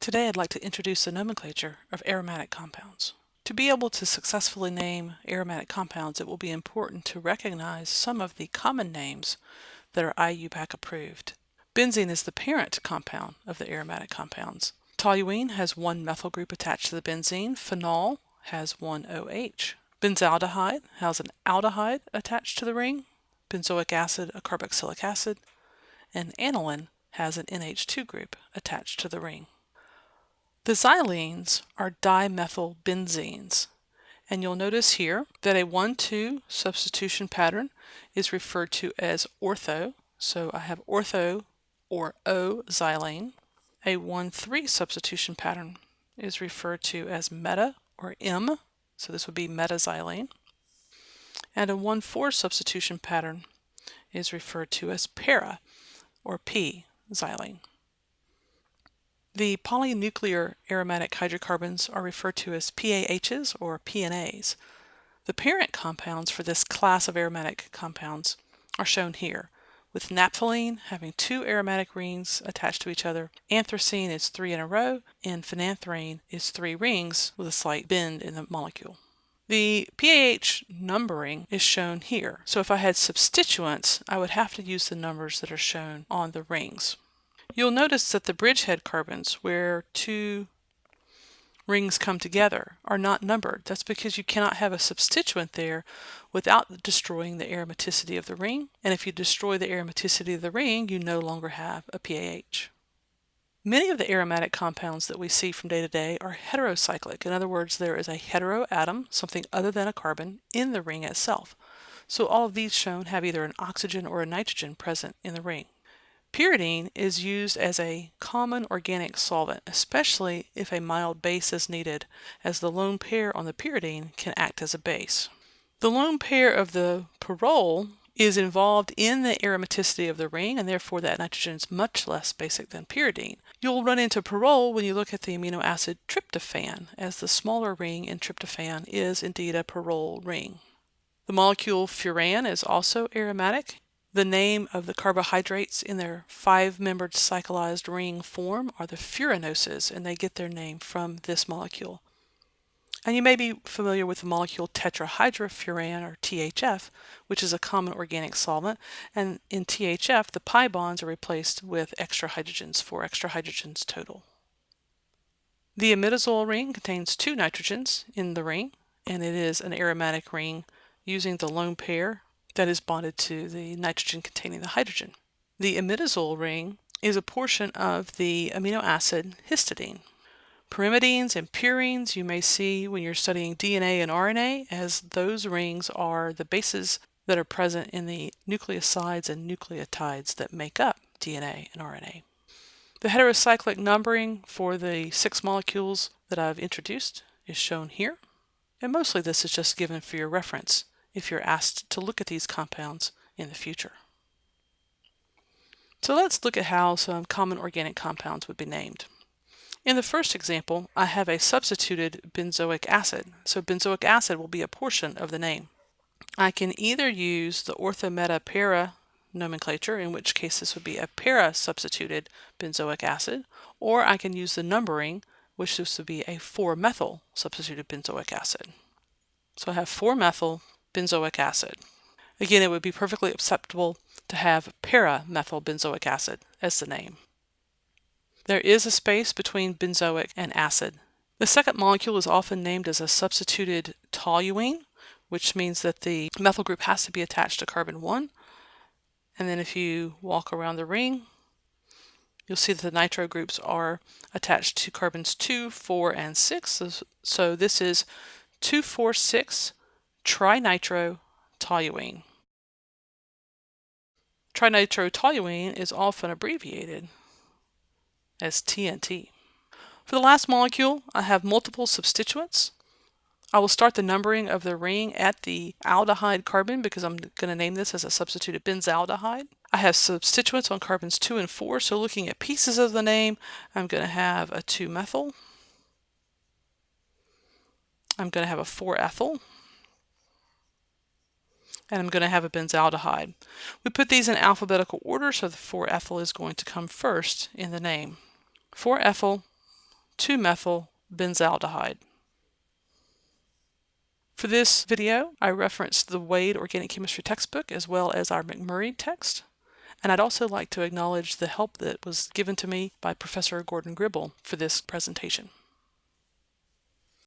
Today I'd like to introduce the nomenclature of aromatic compounds. To be able to successfully name aromatic compounds, it will be important to recognize some of the common names that are IUPAC approved. Benzene is the parent compound of the aromatic compounds. Toluene has one methyl group attached to the benzene. Phenol has one OH. Benzaldehyde has an aldehyde attached to the ring. Benzoic acid, a carboxylic acid. And aniline has an NH2 group attached to the ring. The xylenes are dimethylbenzenes, and you'll notice here that a 1-2 substitution pattern is referred to as ortho. So I have ortho or O-xylene. A 1-3 substitution pattern is referred to as meta or M, so this would be metaxylene. And a 1-4 substitution pattern is referred to as para or P-xylene. The polynuclear aromatic hydrocarbons are referred to as PAHs or PNAs. The parent compounds for this class of aromatic compounds are shown here, with naphthalene having two aromatic rings attached to each other, anthracene is three in a row, and phenanthrene is three rings with a slight bend in the molecule. The PAH numbering is shown here, so if I had substituents, I would have to use the numbers that are shown on the rings. You'll notice that the bridgehead carbons, where two rings come together, are not numbered. That's because you cannot have a substituent there without destroying the aromaticity of the ring. And if you destroy the aromaticity of the ring, you no longer have a PAH. Many of the aromatic compounds that we see from day to day are heterocyclic. In other words, there is a heteroatom, something other than a carbon, in the ring itself. So all of these shown have either an oxygen or a nitrogen present in the ring. Pyridine is used as a common organic solvent, especially if a mild base is needed, as the lone pair on the pyridine can act as a base. The lone pair of the pyrrole is involved in the aromaticity of the ring, and therefore that nitrogen is much less basic than pyridine. You'll run into pyrrole when you look at the amino acid tryptophan, as the smaller ring in tryptophan is indeed a pyrrole ring. The molecule furan is also aromatic. The name of the carbohydrates in their five-membered cyclized ring form are the furanoses, and they get their name from this molecule. And you may be familiar with the molecule tetrahydrofuran or THF, which is a common organic solvent. And in THF, the pi bonds are replaced with extra hydrogens, four extra hydrogens total. The imidazole ring contains two nitrogens in the ring, and it is an aromatic ring using the lone pair that is bonded to the nitrogen containing the hydrogen. The imidazole ring is a portion of the amino acid histidine. Pyrimidines and purines you may see when you're studying DNA and RNA as those rings are the bases that are present in the nucleosides and nucleotides that make up DNA and RNA. The heterocyclic numbering for the six molecules that I've introduced is shown here, and mostly this is just given for your reference if you're asked to look at these compounds in the future. So let's look at how some common organic compounds would be named. In the first example, I have a substituted benzoic acid, so benzoic acid will be a portion of the name. I can either use the orthometa-para nomenclature, in which case this would be a para-substituted benzoic acid, or I can use the numbering, which this would be a 4-methyl substituted benzoic acid. So I have 4-methyl benzoic acid. Again, it would be perfectly acceptable to have para-methylbenzoic acid as the name. There is a space between benzoic and acid. The second molecule is often named as a substituted toluene, which means that the methyl group has to be attached to carbon 1. And then if you walk around the ring, you'll see that the nitro groups are attached to carbons 2, 4, and 6. So this is 246 trinitrotoluene. Trinitrotoluene is often abbreviated as TNT. For the last molecule, I have multiple substituents. I will start the numbering of the ring at the aldehyde carbon because I'm going to name this as a substituted benzaldehyde. I have substituents on carbons 2 and 4, so looking at pieces of the name, I'm going to have a 2-methyl. I'm going to have a 4-ethyl and I'm going to have a benzaldehyde. We put these in alphabetical order, so the 4-ethyl is going to come first in the name. 4-ethyl 2-methyl benzaldehyde. For this video, I referenced the Wade Organic Chemistry textbook as well as our McMurry text. And I'd also like to acknowledge the help that was given to me by Professor Gordon Gribble for this presentation.